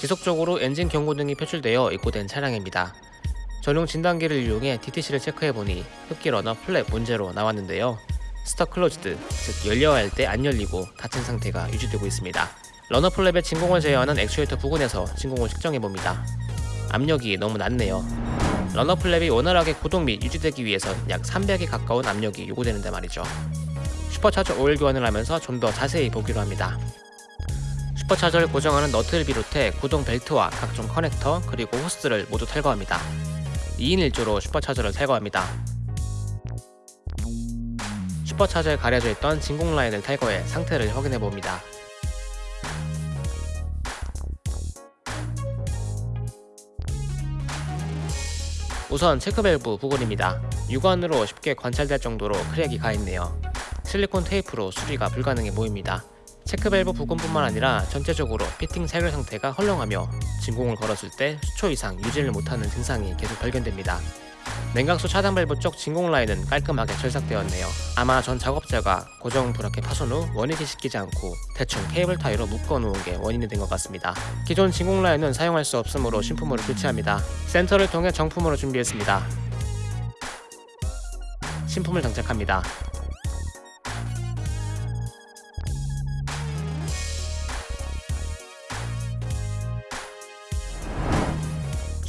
지속적으로 엔진 경고등이 표출되어 입고된 차량입니다. 전용 진단기를 이용해 DTC를 체크해보니 흡기 runner flap 문제로 나왔는데요. stuck closed, 즉 열려야 할 때 안 열리고 닫힌 상태가 유지되고 있습니다. runner flap의 진공을 제어하는 액추에이터 부근에서 진공을 측정해봅니다. 압력이 너무 낮네요. runner flap이 원활하게 구동 및 유지되기 위해선 약 300에 가까운 압력이 요구되는데 말이죠. 슈퍼차저 오일 교환을 하면서 좀 더 자세히 보기로 합니다. 슈퍼 차저를 고정하는 너트를 비롯해 구동 벨트와 각종 커넥터 그리고 호스를 모두 탈거합니다. 2인 1조로 슈퍼 차저를 탈거합니다. 슈퍼 차저에 가려져 있던 진공 라인을 탈거해 상태를 확인해 봅니다. 우선 체크밸브 부분입니다. 육안으로 쉽게 관찰될 정도로 크랙이 가있네요. 실리콘 테이프로 수리가 불가능해 보입니다. 체크밸브 부분뿐만 아니라 전체적으로 피팅 체결 상태가 헐렁하며 진공을 걸었을 때 수초 이상 유지를 못하는 증상이 계속 발견됩니다. 냉각수 차단 밸브 쪽 진공 라인은 깔끔하게 절삭되었네요. 아마 전 작업자가 고정 브라켓 파손 후 원위치 시키지 않고 대충 케이블 타이로 묶어 놓은 게 원인이 된 것 같습니다. 기존 진공 라인은 사용할 수 없으므로 신품으로 교체합니다. 센터를 통해 정품으로 준비했습니다. 신품을 장착합니다.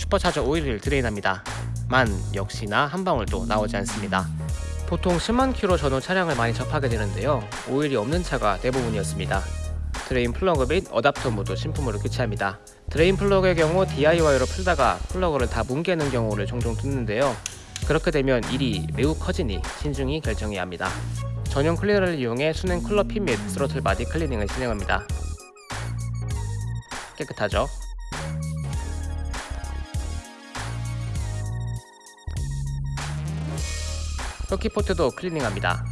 슈퍼차저 오일을 drain합니다. 만 역시나 한 방울도 나오지 않습니다. 보통 10만 킬로 전후 차량을 많이 접하게 되는데요. 오일이 없는 차가 대부분이었습니다. drain 플러그 및 어답터 모두 신품으로 교체합니다. drain 플러그의 경우 DIY로 풀다가 플러그를 다 뭉개는 경우를 종종 듣는데요. 그렇게 되면 일이 매우 커지니 신중히 결정해야 합니다. 전용 클리너를 이용해 수냉 쿨러 핀 및 throttle body 클리닝을 진행합니다. 깨끗하죠? 흡기포트도 클리닝합니다.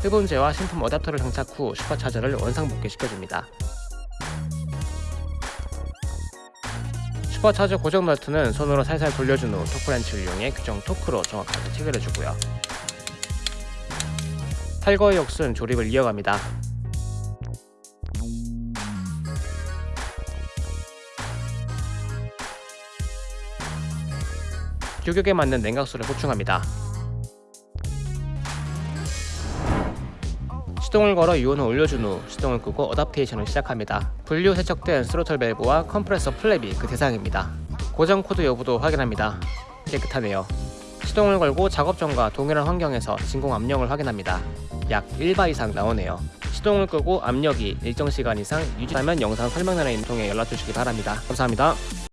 흡음제와 신품 어댑터를 장착 후 슈퍼차저를 원상 복귀 시켜줍니다. 슈퍼차저 고정 너트는 손으로 살살 돌려준 후 토크렌치를 이용해 규정 토크로 정확하게 체결해주고요. 탈거의 역순 조립을 이어갑니다. 규격에 맞는 냉각수를 보충합니다. 시동을 걸어 유온을 올려준 후 시동을 끄고 adaptation을 시작합니다. 분리 세척된 스로틀 밸브와 컴프레서 flap이 그 대상입니다. 고장 코드 여부도 확인합니다. 깨끗하네요. 시동을 걸고 작업 전과 동일한 환경에서 진공 압력을 확인합니다. 약 1바 이상 나오네요. 시동을 끄고 압력이 일정 시간 이상 유지하면 영상 설명란에 통해 연락 주시기 바랍니다. 감사합니다.